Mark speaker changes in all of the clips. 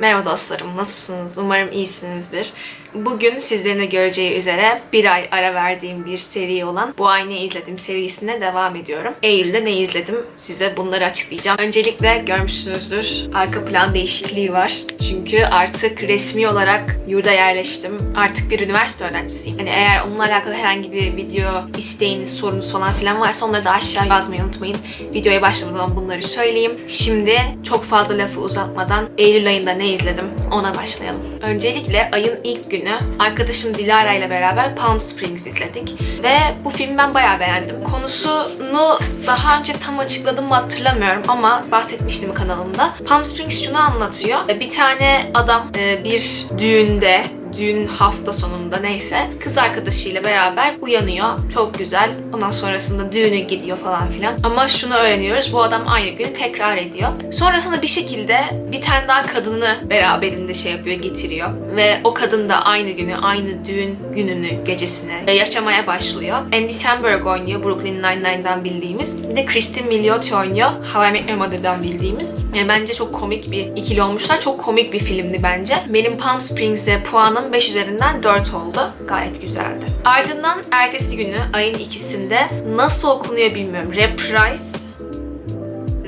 Speaker 1: Merhaba dostlarım, nasılsınız? Umarım iyisinizdir. Bugün sizlerin de göreceği üzere bir ay ara verdiğim bir seri olan Bu Ay Ne İzledim serisine devam ediyorum. Eylül'de ne izledim size bunları açıklayacağım. Öncelikle görmüşsünüzdür arka plan değişikliği var. Çünkü artık resmi olarak yurda yerleştim. Artık bir üniversite öğrencisiyim. Yani eğer onunla alakalı herhangi bir video isteğiniz, sorunuz falan filan varsa onları da aşağı yazmayı unutmayın. Videoya başlamadan bunları söyleyeyim. Şimdi çok fazla lafı uzatmadan Eylül ayında ne izledim ona başlayalım. Öncelikle ayın ilk günü arkadaşım Dilara ile beraber Palm Springs izledik. Ve bu filmi ben bayağı beğendim. Konusunu daha önce tam açıkladım mı hatırlamıyorum ama bahsetmiştim kanalımda. Palm Springs şunu anlatıyor. Bir tane adam e, bir düğünde düğün hafta sonunda neyse kız arkadaşıyla beraber uyanıyor. Çok güzel. Ondan sonrasında düğüne gidiyor falan filan. Ama şunu öğreniyoruz. Bu adam aynı günü tekrar ediyor. Sonrasında bir şekilde bir tane daha kadını beraberinde şey yapıyor, getiriyor. Ve o kadın da aynı günü, aynı düğün gününü, gecesine yaşamaya başlıyor. Andy Samberg oynuyor. Brooklyn Nine-Nine'dan bildiğimiz. Bir de Kristen Milioti oynuyor. How I Met Your Mother'dan bildiğimiz. E, bence çok komik bir ikili olmuşlar. Çok komik bir filmdi bence. Benim Palm Springs'e puanım 5 üzerinden 4 oldu. Gayet güzeldi. Ardından ertesi günü ayın ikisinde nasıl okunuyor bilmiyorum. Reprise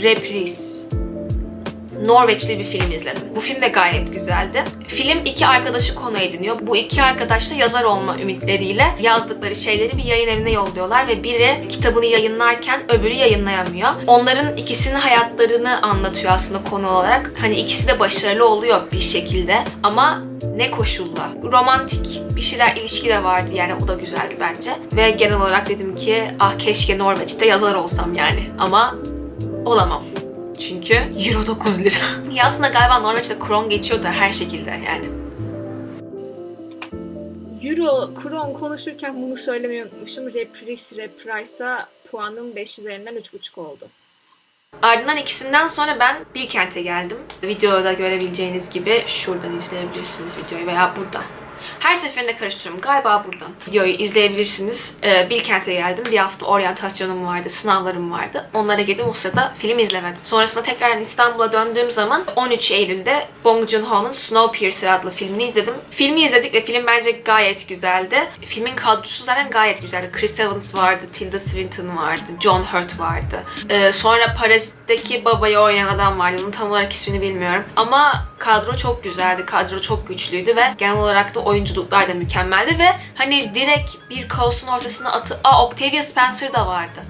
Speaker 1: Reprise Norveçli bir film izledim. Bu film de gayet güzeldi. Film iki arkadaşı konu ediniyor. Bu iki arkadaş da yazar olma ümitleriyle yazdıkları şeyleri bir yayın evine yolluyorlar ve biri kitabını yayınlarken öbürü yayınlayamıyor. Onların ikisinin hayatlarını anlatıyor aslında konu olarak. Hani ikisi de başarılı oluyor bir şekilde ama ne koşulla. Romantik bir şeyler ilişki de vardı yani o da güzeldi bence. Ve genel olarak dedim ki ah keşke Norveç'te yazar olsam yani. Ama olamam. Çünkü euro 9 lira. ya aslında galiba Norveç'te kron geçiyor da her şekilde yani.
Speaker 2: Euro, kron konuşurken bunu söylemeyi unutmuşum. Reprise, Reprise'a puanım 5 üzerinden 3.5 oldu.
Speaker 1: Ardından ikisinden sonra ben Bilkent'e geldim. Videoda görebileceğiniz gibi şuradan izleyebilirsiniz videoyu veya buradan. Her seferinde karıştırıyorum. Galiba buradan. Videoyu izleyebilirsiniz. Ee, Bilkent'e geldim. Bir hafta oryantasyonum vardı, sınavlarım vardı. Onlara girdim. O sırada film izlemedim. Sonrasında tekrar İstanbul'a döndüğüm zaman 13 Eylül'de Bong Joon-ho'nun Snowpiercer adlı filmini izledim. Filmi izledik ve film bence gayet güzeldi. Filmin kadrosu zaten gayet güzeldi. Chris Evans vardı, Tilda Swinton vardı, John Hurt vardı. Ee, sonra Parazit'teki babayı oynayan adam vardı. Onun tam olarak ismini bilmiyorum. Ama kadro çok güzeldi. Kadro çok güçlüydü ve genel olarak da oyunculuklar da mükemmeldi ve hani direkt bir kaosun ortasına atı... Aa Octavia Spencer da vardı.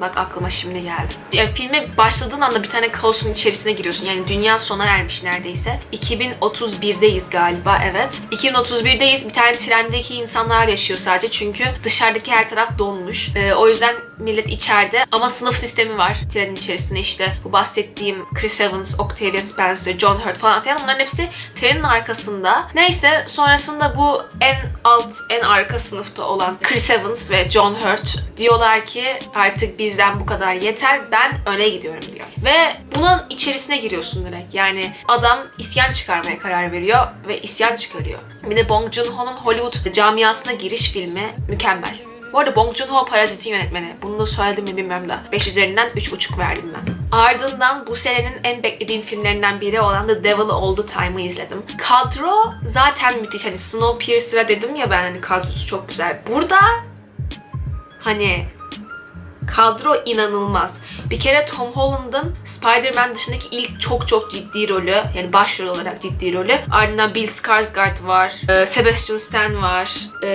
Speaker 1: Bak aklıma şimdi geldi. Yani filme başladığın anda bir tane kaosun içerisine giriyorsun. Yani dünya sona ermiş neredeyse. 2031'deyiz galiba evet. 2031'deyiz. Bir tane trendeki insanlar yaşıyor sadece. Çünkü dışarıdaki her taraf donmuş. Ee, o yüzden millet içeride. Ama sınıf sistemi var trenin içerisinde işte. Bu bahsettiğim Chris Evans, Octavia Spencer, John Hurt falan filan. Bunların hepsi trenin arkasında. Neyse sonrasında bu en alt, en arka sınıfta olan Chris Evans ve John Hurt diyorlar ki artık bizden bu kadar yeter ben öne gidiyorum diyor. Ve bunun içerisine giriyorsun direkt. Yani adam isyan çıkarmaya karar veriyor ve isyan çıkarıyor. Bir de Bong Joon-ho'nun Hollywood camiasına giriş filmi mükemmel. Bu arada Bong Joon-ho Parazit'in yönetmeni. Bunu da söyledim mi bilmiyorum da. 5 üzerinden 3.5 verdim ben. Ardından bu senenin en beklediğim filmlerinden biri olan The Devil All The Time'ı izledim. Kadro zaten müthiş. Hani Snowpiercer'a dedim ya ben hani kadrosu çok güzel. Burada hani kadro inanılmaz. Bir kere Tom Holland'ın Spider-Man dışındaki ilk çok çok ciddi rolü, yani başrol olarak ciddi rolü. Ardından Bill Skarsgård var, e, Sebastian Stan var, e,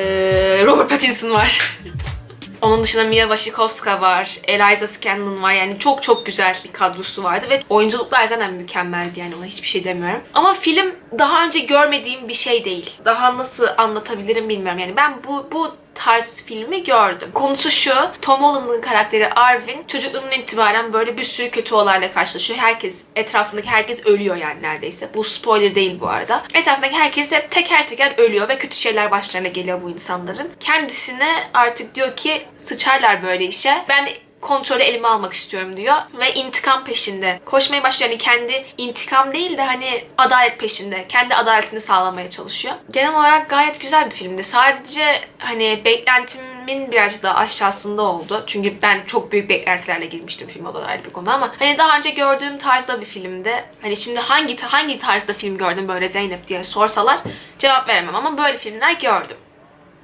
Speaker 1: Robert Pattinson var. Onun dışında Mia Wasikowska var, Eliza Scanlon var. Yani çok çok güzel bir kadrosu vardı ve oyunculuklar zaten mükemmeldi yani ona hiçbir şey demiyorum. Ama film daha önce görmediğim bir şey değil. Daha nasıl anlatabilirim bilmiyorum. Yani ben bu bu tarz filmi gördüm. Konusu şu, Tom Holland'ın karakteri Arvin çocukluğundan itibaren böyle bir sürü kötü olayla karşılaşıyor. Herkes, etrafındaki herkes ölüyor yani neredeyse. Bu spoiler değil bu arada. Etrafındaki herkes hep teker teker ölüyor ve kötü şeyler başlarına geliyor bu insanların. Kendisine artık diyor ki sıçarlar böyle işe. Ben kontrolü elime almak istiyorum diyor ve intikam peşinde. Koşmaya başlıyor. Yani kendi intikam değil de hani adalet peşinde. Kendi adaletini sağlamaya çalışıyor. Genel olarak gayet güzel bir filmdi. Sadece hani beklentim beklentimin birazcık daha aşağısında oldu. Çünkü ben çok büyük beklentilerle girmiştim film o da ayrı bir konu ama hani daha önce gördüğüm tarzda bir filmde hani şimdi hangi hangi tarzda film gördüm böyle Zeynep diye sorsalar cevap veremem ama böyle filmler gördüm.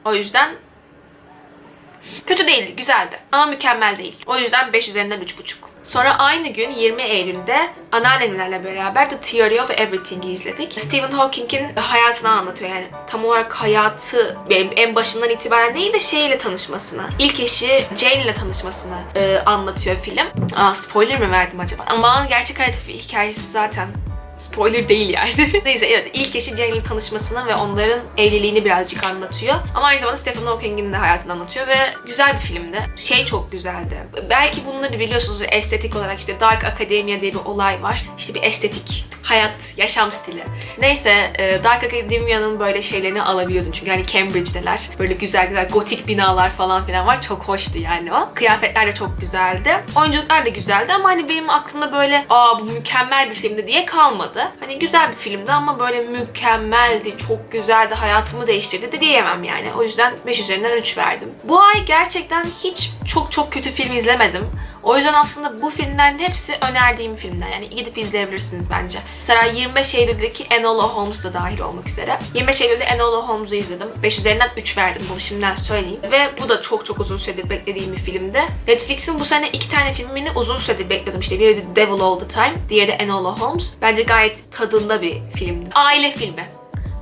Speaker 1: O yüzden Kötü değildi, güzeldi. Ama mükemmel değil. O yüzden 5 üzerinden 3,5. Sonra aynı gün 20 Eylül'de anneannemlerle beraber The Theory of Everything'i izledik. Stephen Hawking'in hayatını anlatıyor. Yani tam olarak hayatı en başından itibaren değil de şeyle tanışmasını, ilk eşi Jane ile tanışmasını e, anlatıyor film. Aa, spoiler mi verdim acaba? Ama gerçek hayat hikayesi zaten Spoiler değil yani. Neyse evet ilk eşi Jane ile tanışmasını ve onların evliliğini birazcık anlatıyor. Ama aynı zamanda Stephen Hawking'in de hayatını anlatıyor ve güzel bir filmdi. Şey çok güzeldi. Belki bunları biliyorsunuz estetik olarak işte Dark Academia diye bir olay var. İşte bir estetik hayat, yaşam stili. Neyse e, Dark Academia'nın böyle şeylerini alabiliyordun çünkü hani Cambridge'deler. Böyle güzel güzel gotik binalar falan filan var. Çok hoştu yani o. Kıyafetler de çok güzeldi. Oyunculuklar da güzeldi ama hani benim aklımda böyle aa bu mükemmel bir filmdi diye kalmadı. Hani güzel bir filmdi ama böyle mükemmeldi, çok güzeldi, hayatımı değiştirdi de diyemem yani. O yüzden 5 üzerinden 3 verdim. Bu ay gerçekten hiç çok çok kötü film izlemedim. O yüzden aslında bu filmlerin hepsi önerdiğim filmler. Yani gidip izleyebilirsiniz bence. Mesela 25 Eylül'deki Enola Holmes da dahil olmak üzere. 25 Eylül'de Enola Holmes'u izledim. 5 üzerinden 3 verdim bunu şimdiden söyleyeyim. Ve bu da çok çok uzun süredir beklediğim bir filmdi. Netflix'in bu sene iki tane filmini uzun süredir bekliyordum. İşte biri The Devil All The Time, diğeri de Enola Holmes. Bence gayet tadında bir filmdi. Aile filmi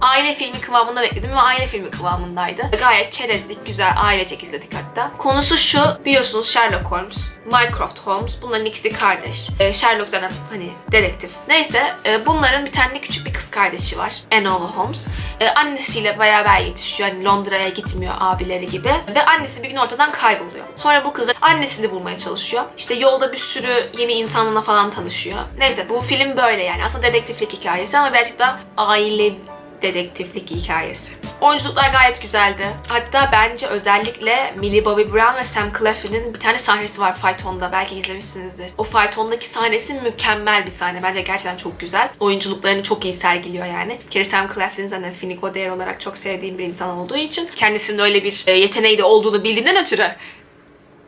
Speaker 1: aile filmi kıvamında bekledim ve aile filmi kıvamındaydı. Gayet çerezlik, güzel ailecek izledik hatta. Konusu şu, biliyorsunuz Sherlock Holmes, Mycroft Holmes. Bunların ikisi kardeş. Ee, Sherlock zaten hani dedektif. Neyse e, bunların bir tane küçük bir kız kardeşi var. Enola Holmes. E, annesiyle beraber yetişiyor. Hani Londra'ya gitmiyor abileri gibi. Ve annesi bir gün ortadan kayboluyor. Sonra bu kız annesini bulmaya çalışıyor. İşte yolda bir sürü yeni insanla falan tanışıyor. Neyse bu film böyle yani. Aslında dedektiflik hikayesi ama birazcık da aile dedektiflik hikayesi. Oyunculuklar gayet güzeldi. Hatta bence özellikle Millie Bobby Brown ve Sam Claflin'in bir tane sahnesi var faytonda. Belki izlemişsinizdir. O faytondaki sahnesi mükemmel bir sahne. Bence gerçekten çok güzel. Oyunculuklarını çok iyi sergiliyor yani. Bir kere Sam Claflin zaten Finnick Odair olarak çok sevdiğim bir insan olduğu için kendisinin öyle bir e, yeteneği de olduğunu bildiğinden ötürü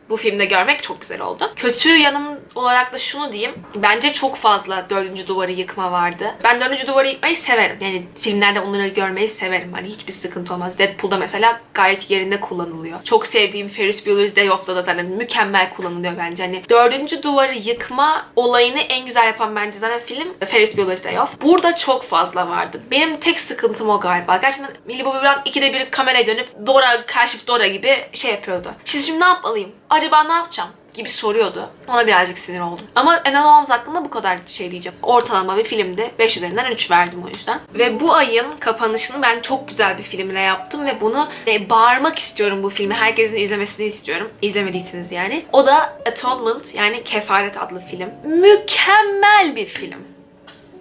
Speaker 1: bu filmde görmek çok güzel oldu. Kötü yanım olarak da şunu diyeyim. Bence çok fazla dördüncü duvarı yıkma vardı. Ben dördüncü duvarı yıkmayı severim. Yani filmlerde onları görmeyi severim. Hani hiçbir sıkıntı olmaz. Deadpool'da mesela gayet yerinde kullanılıyor. Çok sevdiğim Ferris Bueller's Day Off'da da zaten mükemmel kullanılıyor bence. Hani dördüncü duvarı yıkma olayını en güzel yapan bence zaten film Ferris Bueller's Day Off. Burada çok fazla vardı. Benim tek sıkıntım o galiba. Gerçekten Millie Bobby Brown ikide bir kameraya dönüp Dora, Kaşif Dora gibi şey yapıyordu. Siz şimdi ne yapmalıyım? Acaba ne yapacağım gibi soruyordu. Ona birazcık sinir oldum. Ama Enola Holmes hakkında bu kadar şey diyeceğim. Ortalama bir filmdi. 5 üzerinden 3 verdim o yüzden. Ve bu ayın kapanışını ben çok güzel bir filmle yaptım ve bunu e, bağırmak istiyorum bu filmi. Herkesin izlemesini istiyorum. İzlemediyseniz yani. O da Atonement yani Kefaret adlı film. Mükemmel bir film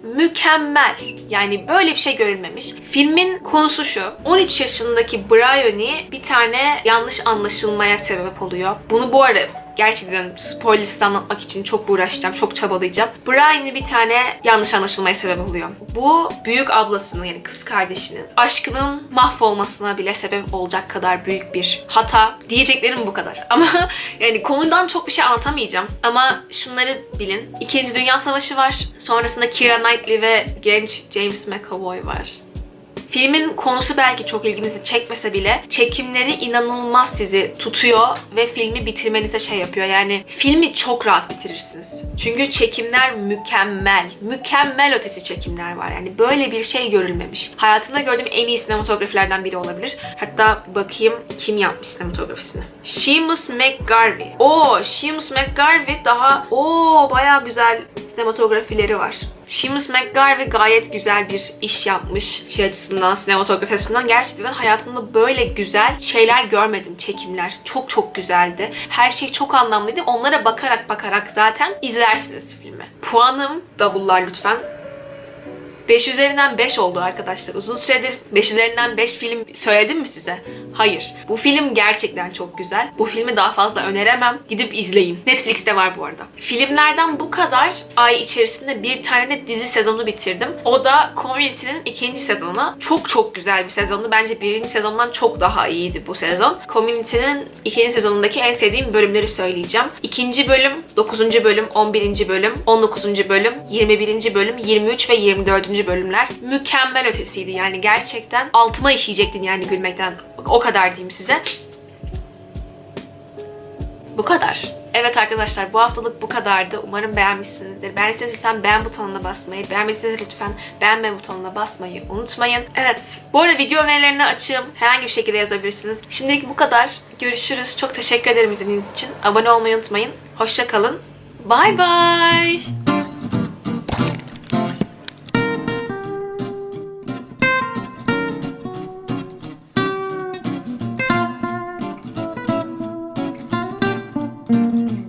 Speaker 1: mükemmel. Yani böyle bir şey görülmemiş. Filmin konusu şu. 13 yaşındaki Bryony bir tane yanlış anlaşılmaya sebep oluyor. Bunu bu arada gerçekten spoilersız anlatmak için çok uğraşacağım, çok çabalayacağım. Brian'ı bir tane yanlış anlaşılmaya sebep oluyor. Bu büyük ablasının yani kız kardeşinin aşkının mahvolmasına bile sebep olacak kadar büyük bir hata. Diyeceklerim bu kadar. Ama yani konudan çok bir şey anlatamayacağım. Ama şunları bilin. İkinci Dünya Savaşı var. Sonrasında Keira Knightley ve genç James McAvoy var. Filmin konusu belki çok ilginizi çekmese bile çekimleri inanılmaz sizi tutuyor ve filmi bitirmenize şey yapıyor. Yani filmi çok rahat bitirirsiniz. Çünkü çekimler mükemmel. Mükemmel ötesi çekimler var. Yani böyle bir şey görülmemiş. Hayatımda gördüğüm en iyi sinematografilerden biri olabilir. Hatta bakayım kim yapmış sinematografisini. Seamus McGarvey. Oo, Seamus McGarvey daha o bayağı güzel sinematografileri var. Seamus McGarvey gayet güzel bir iş yapmış şey açısından, sinematografi açısından. Gerçekten hayatımda böyle güzel şeyler görmedim, çekimler. Çok çok güzeldi. Her şey çok anlamlıydı. Onlara bakarak bakarak zaten izlersiniz filmi. Puanım davullar lütfen. 5 üzerinden 5 oldu arkadaşlar. Uzun süredir 5 üzerinden 5 film söyledim mi size? Hayır. Bu film gerçekten çok güzel. Bu filmi daha fazla öneremem. Gidip izleyin. Netflix'te var bu arada. Filmlerden bu kadar ay içerisinde bir tane de dizi sezonu bitirdim. O da Community'nin ikinci sezonu. Çok çok güzel bir sezondu. Bence birinci sezondan çok daha iyiydi bu sezon. Community'nin ikinci sezonundaki en sevdiğim bölümleri söyleyeceğim. İkinci bölüm, 9. bölüm, 11. bölüm, 19. bölüm, 21. bölüm, 23 ve 24. bölümler mükemmel ötesiydi. Yani gerçekten altıma işeyecektin yani gülmekten. O kadar diyeyim size. Bu kadar. Evet arkadaşlar bu haftalık bu kadardı. Umarım beğenmişsinizdir. Beğendiyseniz lütfen beğen butonuna basmayı, beğenmediyseniz lütfen beğenme butonuna basmayı unutmayın. Evet. Bu arada video önerilerini açığım. Herhangi bir şekilde yazabilirsiniz. Şimdilik bu kadar. Görüşürüz. Çok teşekkür ederim izlediğiniz için. Abone olmayı unutmayın. Hoşça kalın. Bye bye.